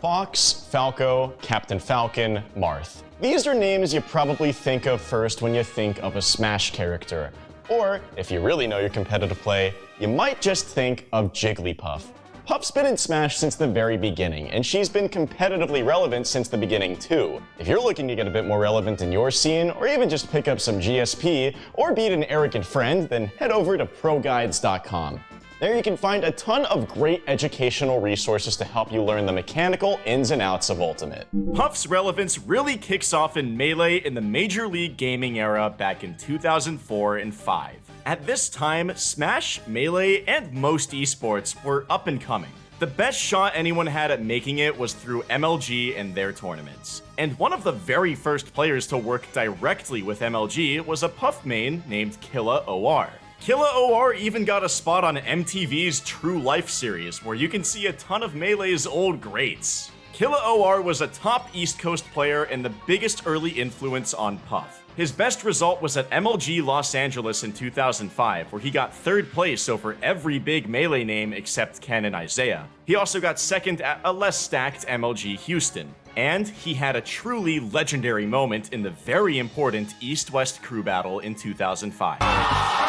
Fox, Falco, Captain Falcon, Marth. These are names you probably think of first when you think of a Smash character. Or, if you really know your competitive play, you might just think of Jigglypuff. Puff's been in Smash since the very beginning, and she's been competitively relevant since the beginning too. If you're looking to get a bit more relevant in your scene, or even just pick up some GSP, or beat an arrogant friend, then head over to ProGuides.com. There you can find a ton of great educational resources to help you learn the mechanical ins and outs of Ultimate. Puff's relevance really kicks off in Melee in the Major League Gaming era back in 2004 and 5. At this time, Smash, Melee, and most esports were up and coming. The best shot anyone had at making it was through MLG and their tournaments. And one of the very first players to work directly with MLG was a Puff main named Killa OR. Killa OR even got a spot on MTV's True Life series, where you can see a ton of Melee's old greats. Killa OR was a top East Coast player and the biggest early influence on Puff. His best result was at MLG Los Angeles in 2005, where he got third place over every big Melee name except Ken and Isaiah. He also got second at a less stacked MLG Houston. And he had a truly legendary moment in the very important East-West crew battle in 2005.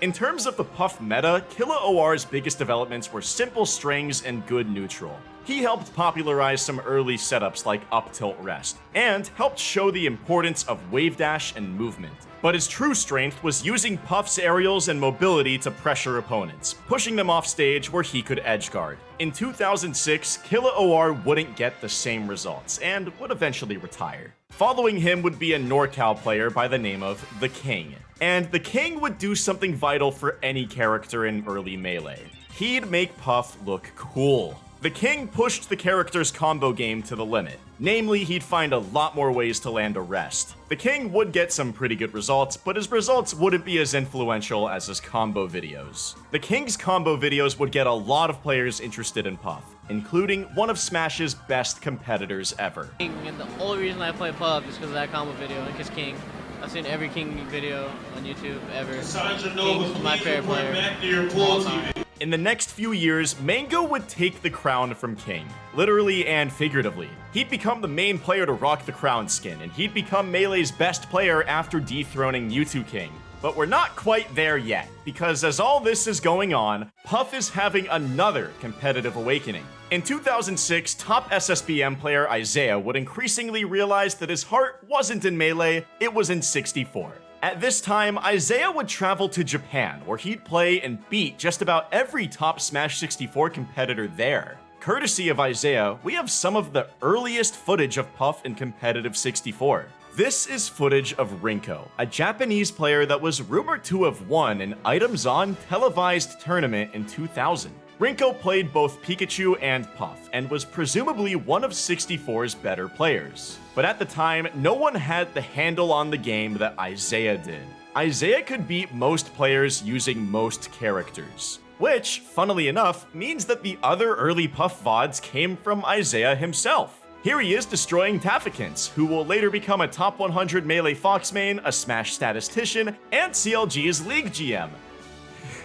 In terms of the Puff meta, Killa OR's biggest developments were simple strings and good neutral. He helped popularize some early setups like up tilt rest, and helped show the importance of wave dash and movement. But his true strength was using Puff's aerials and mobility to pressure opponents, pushing them off stage where he could edgeguard. In 2006, Killa OR wouldn't get the same results, and would eventually retire. Following him would be a NorCal player by the name of The King. And The King would do something vital for any character in early Melee. He'd make Puff look cool. The King pushed the character's combo game to the limit. Namely, he'd find a lot more ways to land a rest. The King would get some pretty good results, but his results wouldn't be as influential as his combo videos. The King's combo videos would get a lot of players interested in Puff, including one of Smash's best competitors ever. And the only reason I play Puff is because of that combo video and because King. I've seen every King video on YouTube ever. King's my favorite player. In the next few years, Mango would take the crown from King, literally and figuratively. He'd become the main player to rock the crown skin, and he'd become Melee's best player after dethroning Mew2King. But we're not quite there yet, because as all this is going on, Puff is having another competitive awakening. In 2006, top SSBM player Isaiah would increasingly realize that his heart wasn't in Melee, it was in 64. At this time, Isaiah would travel to Japan, where he'd play and beat just about every top Smash 64 competitor there. Courtesy of Isaiah, we have some of the earliest footage of Puff in competitive 64. This is footage of Rinko, a Japanese player that was rumored to have won an Items On televised tournament in 2000. Rinko played both Pikachu and Puff, and was presumably one of 64's better players. But at the time, no one had the handle on the game that Isaiah did. Isaiah could beat most players using most characters. Which, funnily enough, means that the other early Puff VODs came from Isaiah himself. Here he is destroying Tafokints, who will later become a top 100 Melee Fox main, a Smash statistician, and CLG's League GM.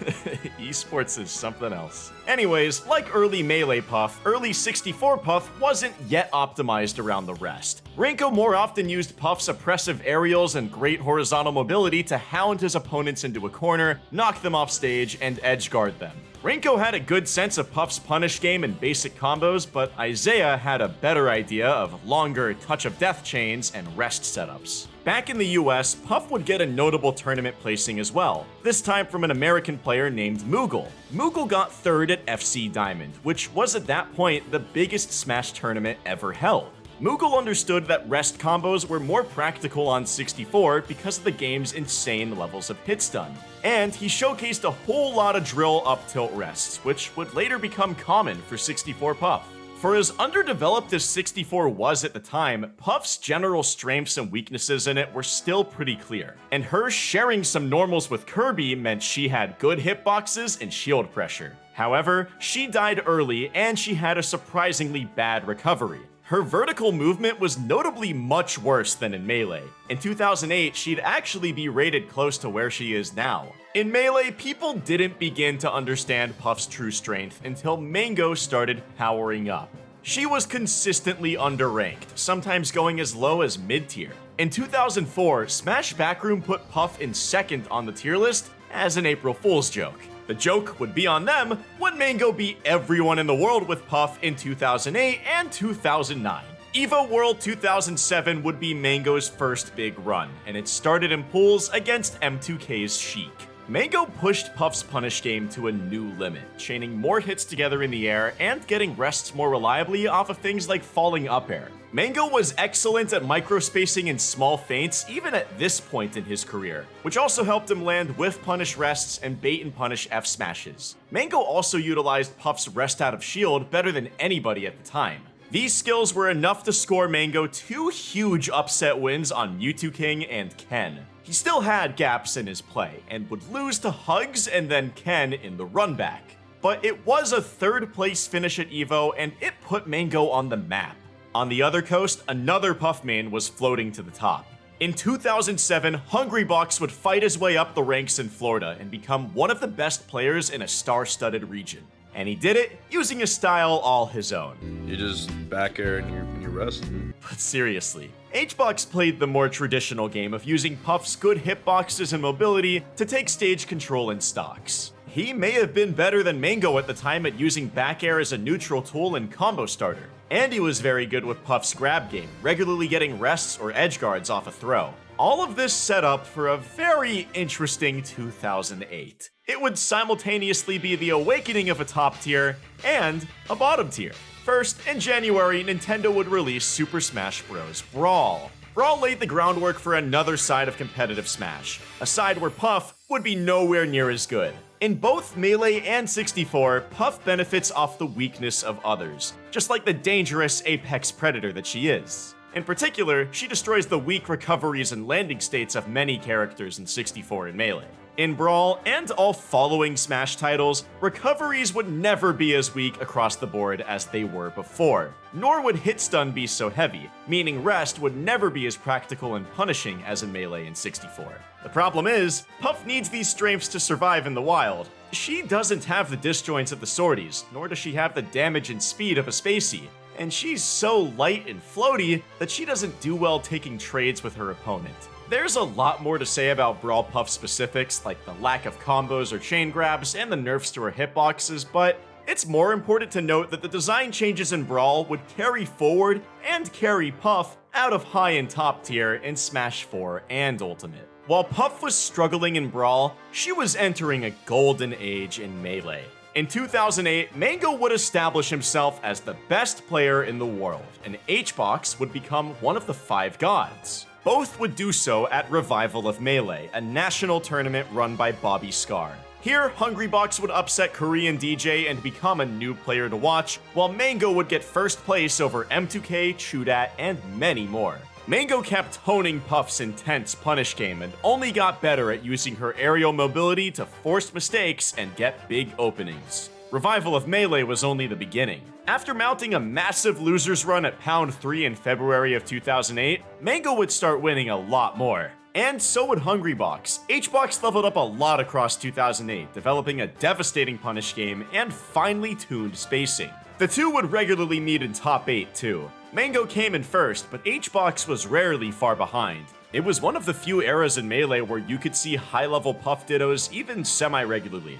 Esports is something else. Anyways, like early Melee Puff, early 64 Puff wasn't yet optimized around the rest. Rinko more often used Puff's oppressive aerials and great horizontal mobility to hound his opponents into a corner, knock them off stage, and edge guard them. Rinko had a good sense of Puff's punish game and basic combos, but Isaiah had a better idea of longer touch of death chains and rest setups. Back in the US, Puff would get a notable tournament placing as well, this time from an American player named Moogle. Moogle got third at FC Diamond, which was at that point the biggest Smash tournament ever held. Moogle understood that rest combos were more practical on 64 because of the game's insane levels of hit stun. And he showcased a whole lot of drill up tilt rests, which would later become common for 64 Puff. For as underdeveloped as 64 was at the time, Puff's general strengths and weaknesses in it were still pretty clear, and her sharing some normals with Kirby meant she had good hitboxes and shield pressure. However, she died early and she had a surprisingly bad recovery. Her vertical movement was notably much worse than in Melee. In 2008, she'd actually be rated close to where she is now. In Melee, people didn't begin to understand Puff's true strength until Mango started powering up. she was consistently underranked, sometimes going as low as mid-tier. In 2004, Smash Backroom put Puff in second on the tier list as an April Fool's joke. The joke would be on them when Mango beat everyone in the world with Puff in 2008 and 2009. EVO World 2007 would be Mango's first big run, and it started in pools against M2K's Sheik. Mango pushed Puff's punish game to a new limit, chaining more hits together in the air and getting rests more reliably off of things like falling up air. Mango was excellent at microspacing and small feints even at this point in his career, which also helped him land whiff punish rests and bait and punish F smashes. Mango also utilized Puff's rest out of shield better than anybody at the time. These skills were enough to score Mango two huge upset wins on Mew2King and Ken. He still had gaps in his play, and would lose to Hugs and then Ken in the run back. But it was a third place finish at EVO, and it put Mango on the map. On the other coast, another Puff main was floating to the top. In 2007, Hungrybox would fight his way up the ranks in Florida and become one of the best players in a star-studded region. And he did it using a style all his own. You just back air and you, rest. But seriously, HBox played the more traditional game of using Puff's good hitboxes and mobility to take stage control in stocks. He may have been better than Mango at the time at using back air as a neutral tool and combo starter. And he was very good with Puff's grab game, regularly getting rests or edge guards off a throw. All of this set up for a very interesting 2008 it would simultaneously be the awakening of a top tier and a bottom tier. First, in January, Nintendo would release Super Smash Bros. Brawl. Brawl laid the groundwork for another side of competitive Smash, a side where Puff would be nowhere near as good. In both Melee and 64, Puff benefits off the weakness of others, just like the dangerous apex predator that she is. In particular, she destroys the weak recoveries and landing states of many characters in 64 and Melee. In Brawl and all following Smash titles, recoveries would never be as weak across the board as they were before, nor would hit stun be so heavy, meaning rest would never be as practical and punishing as in Melee in 64. The problem is, Puff needs these strengths to survive in the wild. She doesn't have the disjoints of the swordies, nor does she have the damage and speed of a Spacey, and she's so light and floaty that she doesn't do well taking trades with her opponent. There's a lot more to say about Brawl Puff specifics, like the lack of combos or chain grabs and the nerfs to her hitboxes, but it's more important to note that the design changes in Brawl would carry forward and carry Puff out of high and top tier in Smash 4 and Ultimate. While Puff was struggling in Brawl, she was entering a golden age in Melee. In 2008, Mango would establish himself as the best player in the world, and HBox would become one of the five gods. Both would do so at Revival of Melee, a national tournament run by Bobby Scar. Here, Hungrybox would upset Korean DJ and become a new player to watch, while Mango would get first place over M2K, Chudat, and many more. Mango kept honing Puff's intense punish game and only got better at using her aerial mobility to force mistakes and get big openings. Revival of Melee was only the beginning. After mounting a massive losers run at Pound 3 in February of 2008, Mango would start winning a lot more. And so would Hungrybox. HBox leveled up a lot across 2008, developing a devastating punish game and finely tuned spacing. The two would regularly meet in top 8 too. Mango came in first, but HBox was rarely far behind. It was one of the few eras in Melee where you could see high-level Puff Dittos even semi-regularly.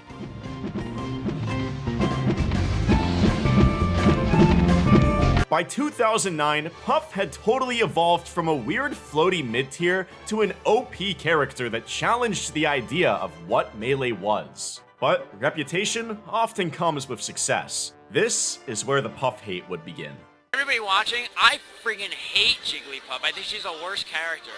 By 2009, Puff had totally evolved from a weird floaty mid-tier to an OP character that challenged the idea of what Melee was. But reputation often comes with success. This is where the Puff hate would begin. Everybody watching, I friggin' hate Jigglypuff. I think she's a worse character.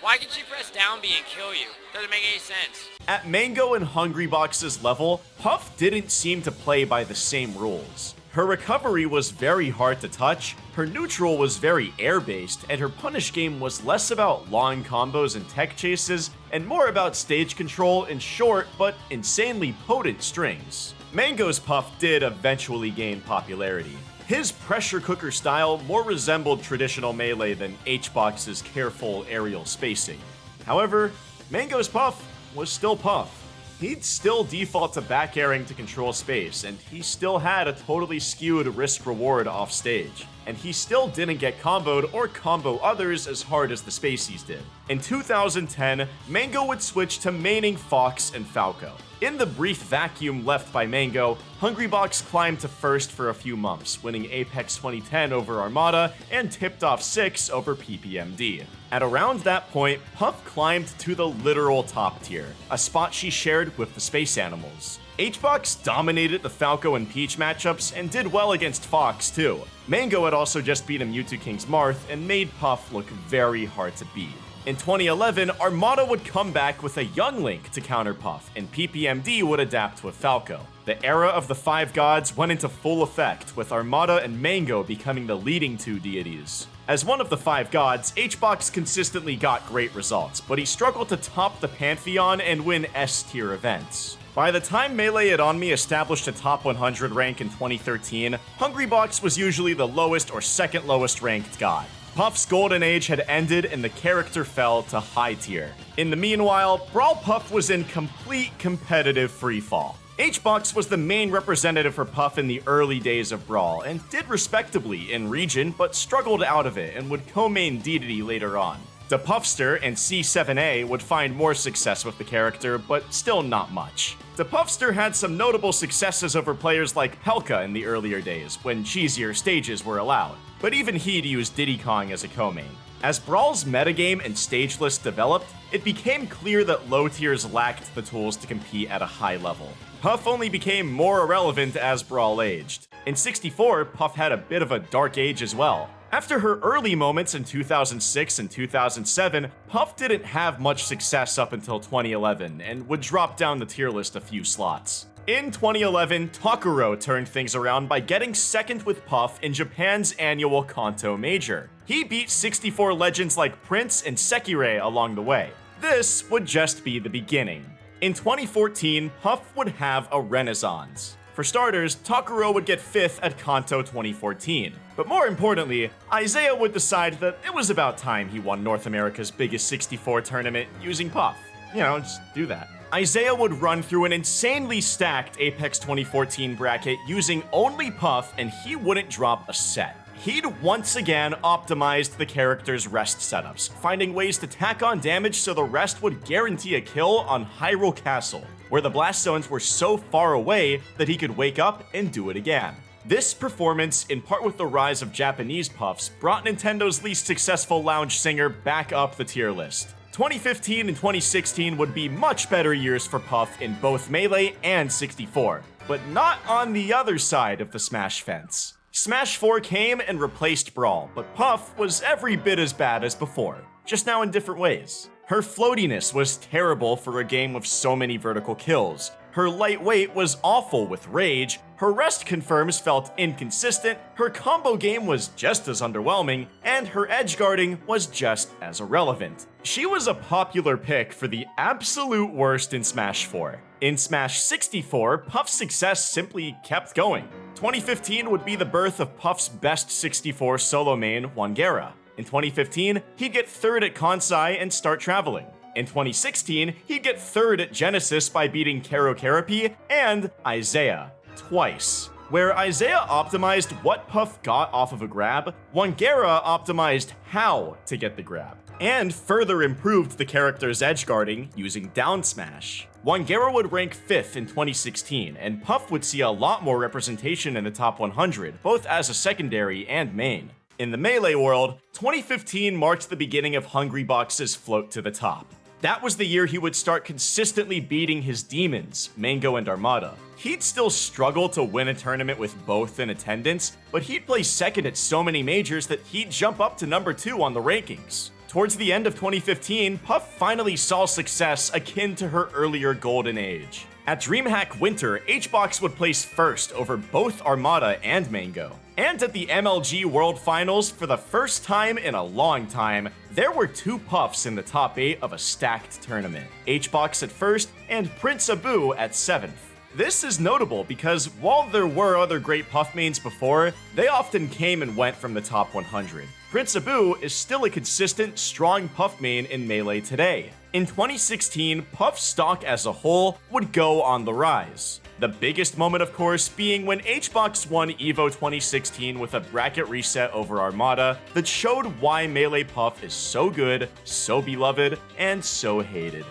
Why can she press down B and kill you? Doesn't make any sense. At Mango and Hungrybox's level, Puff didn't seem to play by the same rules. Her recovery was very hard to touch, her neutral was very air-based, and her punish game was less about long combos and tech chases, and more about stage control in short but insanely potent strings. Mango's Puff did eventually gain popularity. His pressure cooker style more resembled traditional melee than H-Box's careful aerial spacing. However, Mango's Puff was still Puff. he'd still default to back airing to control space, and he still had a totally skewed risk reward off stage. And he still didn't get comboed or combo others as hard as the Spaceys did. In 2010, Mango would switch to maining Fox and Falco. In the brief vacuum left by Mango, Hungrybox climbed to first for a few months, winning Apex 2010 over Armada and tipped off 6 over PPMD. At around that point, Puff climbed to the literal top tier, a spot she shared with the Space Animals. HBox dominated the Falco and Peach matchups and did well against Fox too. Mango had also just beaten Mew2King's Marth and made Puff look very hard to beat. In 2011, Armada would come back with a young Link to counter Puff, and PPMD would adapt with Falco. The era of the Five Gods went into full effect, with Armada and Mango becoming the leading two deities. As one of the Five Gods, HBox consistently got great results, but he struggled to top the Pantheon and win S-tier events. By the time Melee It On Me established a top 100 rank in 2013, Hungrybox was usually the lowest or second lowest ranked god. Puff's golden age had ended and the character fell to high tier. In the meanwhile, Brawl Puff was in complete competitive freefall. HBox was the main representative for Puff in the early days of Brawl, and did respectably in region, but struggled out of it and would co-main Dedede later on. The Puffster and C7A would find more success with the character, but still not much. The Puffster had some notable successes over players like Pelka in the earlier days, when cheesier stages were allowed but even he'd use Diddy Kong as a co-main. As Brawl's metagame and stage list developed, it became clear that low tiers lacked the tools to compete at a high level. Puff only became more irrelevant as Brawl aged. In 64, Puff had a bit of a dark age as well. After her early moments in 2006 and 2007, Puff didn't have much success up until 2011 and would drop down the tier list a few slots. In 2011, Takuro turned things around by getting second with Puff in Japan's annual Kanto Major. He beat 64 legends like Prince and Sekirei along the way. This would just be the beginning. In 2014, Puff would have a renaissance. For starters, Takuro would get 5th at Kanto 2014. But more importantly, Isaiah would decide that it was about time he won North America's biggest 64 tournament using Puff. You know, just do that. Isaiah would run through an insanely stacked Apex 2014 bracket using only Puff, and he wouldn't drop a set. He'd once again optimized the character's rest setups, finding ways to tack on damage so the rest would guarantee a kill on Hyrule Castle, where the blast zones were so far away that he could wake up and do it again. This performance, in part with the rise of Japanese puffs, brought Nintendo's least successful lounge singer back up the tier list. 2015 and 2016 would be much better years for Puff in both Melee and 64, but not on the other side of the Smash fence. Smash 4 came and replaced Brawl, but Puff was every bit as bad as before, just now in different ways. Her floatiness was terrible for a game with so many vertical kills, her lightweight was awful with rage, her rest confirms felt inconsistent, her combo game was just as underwhelming, and her edge guarding was just as irrelevant. She was a popular pick for the absolute worst in Smash 4. In Smash 64, Puff's success simply kept going. 2015 would be the birth of Puff's best 64 solo main, Wangera. In 2015, he'd get third at Kansai and start traveling. In 2016, he'd get third at Genesis by beating Kerokeroppi and Isaiah twice. Where Isaiah optimized what Puff got off of a grab, Wangera optimized how to get the grab, and further improved the character's edge guarding using down smash. Wangera would rank 5th in 2016, and Puff would see a lot more representation in the top 100, both as a secondary and main. In the Melee world, 2015 marked the beginning of Hungrybox's float to the top. That was the year he would start consistently beating his demons, Mango and Armada. He'd still struggle to win a tournament with both in attendance, but he'd place second at so many majors that he'd jump up to number 2 on the rankings. Towards the end of 2015, Puff finally saw success akin to her earlier golden age. At DreamHack Winter, HBox would place first over both Armada and Mango. And at the MLG World Finals, for the first time in a long time, there were two Puffs in the top 8 of a stacked tournament. HBox at first, and Prince Abu at 7th. This is notable because while there were other great Puff mains before, they often came and went from the top 100. Prince Abu is still a consistent, strong Puff main in Melee today. In 2016, Puff's stock as a whole would go on the rise. The biggest moment, of course, being when HBox won EVO 2016 with a bracket reset over Armada that showed why Melee Puff is so good, so beloved, and so hated.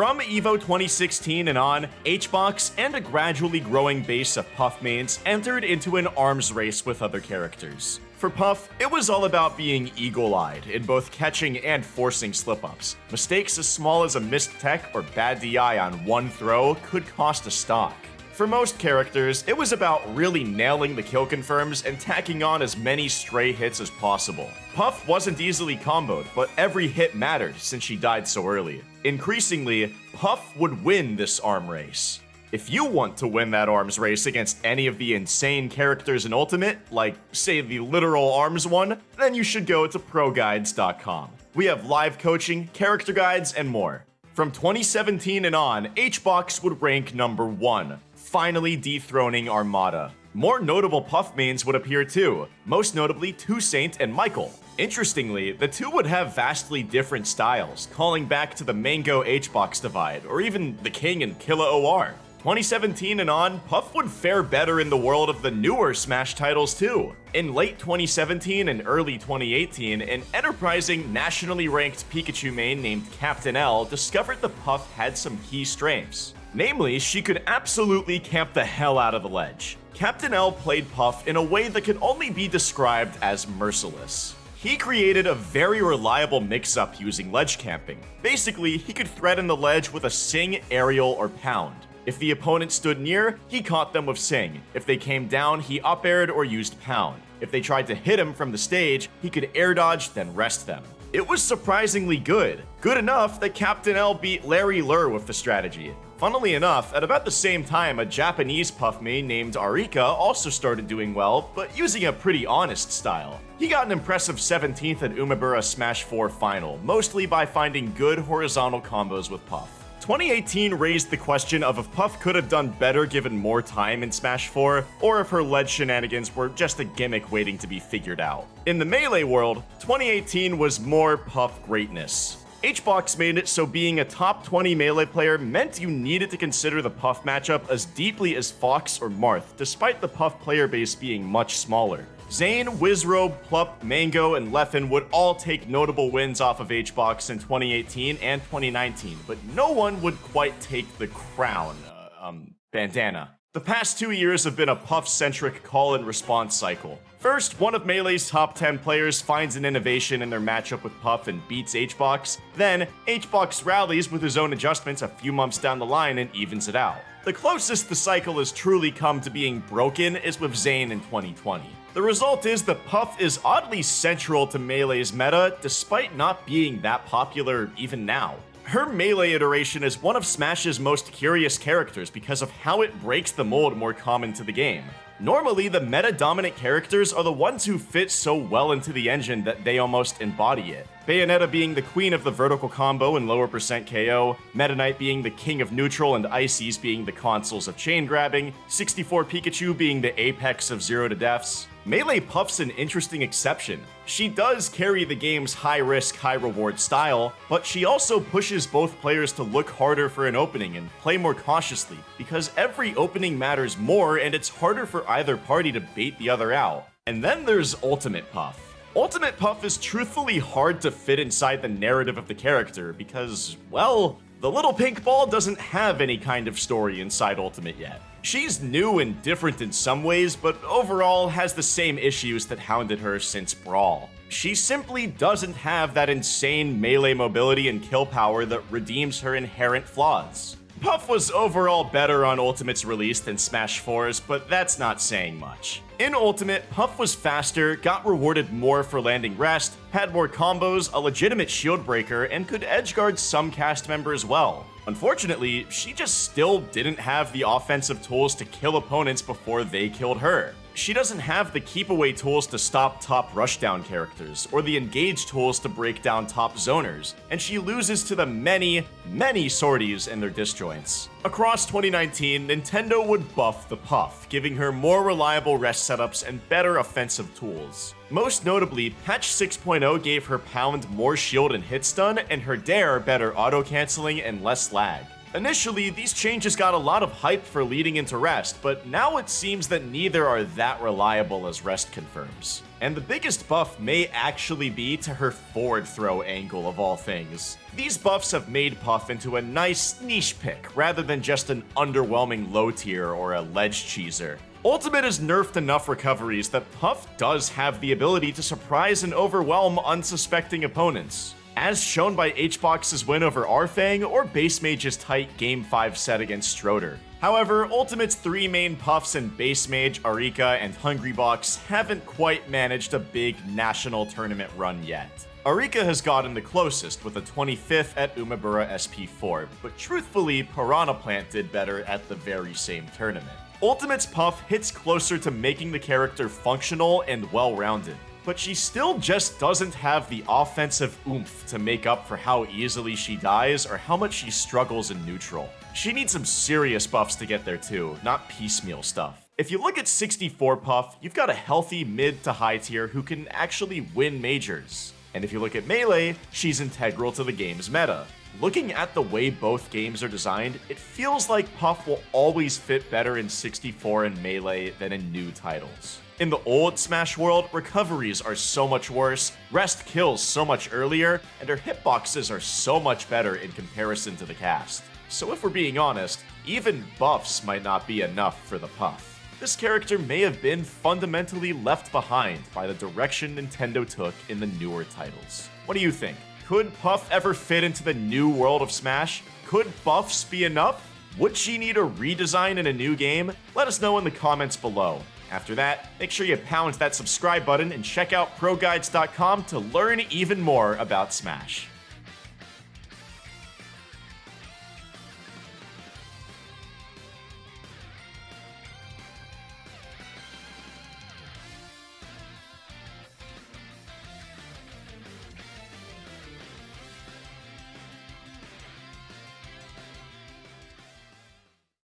From EVO 2016 and on, HBox and a gradually growing base of Puff mains entered into an arms race with other characters. For Puff, it was all about being eagle-eyed in both catching and forcing slip-ups. Mistakes as small as a missed tech or bad DI on one throw could cost a stock. For most characters, it was about really nailing the kill confirms and tacking on as many stray hits as possible. Puff wasn't easily comboed, but every hit mattered since she died so early. Increasingly, Puff would win this arm race. If you want to win that arms race against any of the insane characters in Ultimate, like, say, the literal arms one, then you should go to ProGuides.com. We have live coaching, character guides, and more. From 2017 and on, HBox would rank number 1, finally dethroning Armada. More notable Puff mains would appear too, most notably Toussaint and Michael. Interestingly, the two would have vastly different styles, calling back to the Mango HBox divide, or even the King and Killa OR. 2017 and on, Puff would fare better in the world of the newer Smash titles too. In late 2017 and early 2018, an enterprising, nationally ranked Pikachu main named Captain L discovered the Puff had some key strengths. Namely, she could absolutely camp the hell out of the ledge. Captain L played Puff in a way that can only be described as merciless. He created a very reliable mix-up using ledge camping. Basically, he could threaten the ledge with a Sing, Aerial, or Pound. If the opponent stood near, he caught them with Sing. If they came down, he up-aired or used Pound. If they tried to hit him from the stage, he could air dodge, then rest them. It was surprisingly good. Good enough that Captain L beat Larry Lurr with the strategy. Funnily enough, at about the same time, a Japanese puff main named Arika also started doing well, but using a pretty honest style. He got an impressive 17th at Umebura Smash 4 final, mostly by finding good horizontal combos with Puff. 2018 raised the question of if Puff could have done better given more time in Smash 4, or if her ledge shenanigans were just a gimmick waiting to be figured out. In the Melee world, 2018 was more Puff greatness. HBox made it so being a top 20 Melee player meant you needed to consider the Puff matchup as deeply as Fox or Marth, despite the Puff player base being much smaller. Zane, Wizrobe, Plup, Mango, and Leffen would all take notable wins off of HBox in 2018 and 2019, but no one would quite take the crown, uh, um, bandana. The past two years have been a Puff-centric call and response cycle. First, one of Melee's top 10 players finds an innovation in their matchup with Puff and beats HBox. Then, HBox rallies with his own adjustments a few months down the line and evens it out. The closest the cycle has truly come to being broken is with Zane in 2020. The result is that Puff is oddly central to Melee's meta, despite not being that popular even now. Her Melee iteration is one of Smash's most curious characters because of how it breaks the mold more common to the game. Normally, the meta-dominant characters are the ones who fit so well into the engine that they almost embody it. Bayonetta being the queen of the vertical combo and lower percent KO, Meta Knight being the king of neutral and Ices being the consoles of chain grabbing, 64 Pikachu being the apex of zero to deaths. Melee Puff's an interesting exception. She does carry the game's high-risk, high-reward style, but she also pushes both players to look harder for an opening and play more cautiously, because every opening matters more and it's harder for either party to bait the other out. And then there's Ultimate Puff. Ultimate Puff is truthfully hard to fit inside the narrative of the character because, well, the little pink ball doesn't have any kind of story inside Ultimate yet. She's new and different in some ways, but overall has the same issues that hounded her since Brawl. She simply doesn't have that insane melee mobility and kill power that redeems her inherent flaws. Puff was overall better on Ultimate's release than Smash 4's, but that's not saying much. In Ultimate, Puff was faster, got rewarded more for landing rest, had more combos, a legitimate shield breaker, and could edgeguard some cast members well. Unfortunately, she just still didn't have the offensive tools to kill opponents before they killed her. She doesn't have the keep away tools to stop top rushdown characters, or the engage tools to break down top zoners, and she loses to the many, many swordies and their disjoints. Across 2019, Nintendo would buff the Puff, giving her more reliable rest setups and better offensive tools. Most notably, patch 6.0 gave her pound more shield and hit stun, and her dare better auto canceling and less lag. Initially, these changes got a lot of hype for leading into Rest, but now it seems that neither are that reliable as Rest confirms. And the biggest buff may actually be to her forward throw angle of all things. These buffs have made Puff into a nice niche pick, rather than just an underwhelming low tier or a ledge cheeser. Ultimate has nerfed enough recoveries that Puff does have the ability to surprise and overwhelm unsuspecting opponents as shown by HBox's win over Arfang or Base Mage's tight Game 5 set against Stroder. However, Ultimate's three main puffs in Base Mage, Arika, and Hungrybox haven't quite managed a big national tournament run yet. Arika has gotten the closest with a 25th at Umebura SP4, but truthfully, Piranha Plant did better at the very same tournament. Ultimate's Puff hits closer to making the character functional and well-rounded but she still just doesn't have the offensive oomph to make up for how easily she dies or how much she struggles in neutral. She needs some serious buffs to get there too, not piecemeal stuff. If you look at 64 Puff, you've got a healthy mid to high tier who can actually win majors. And if you look at Melee, she's integral to the game's meta. Looking at the way both games are designed, it feels like Puff will always fit better in 64 and Melee than in new titles. In the old Smash world, recoveries are so much worse, rest kills so much earlier, and her hitboxes are so much better in comparison to the cast. So if we're being honest, even buffs might not be enough for the Puff. This character may have been fundamentally left behind by the direction Nintendo took in the newer titles. What do you think? Could Puff ever fit into the new world of Smash? Could buffs be enough? Would she need a redesign in a new game? Let us know in the comments below. After that, make sure you pound that subscribe button and check out ProGuides.com to learn even more about Smash.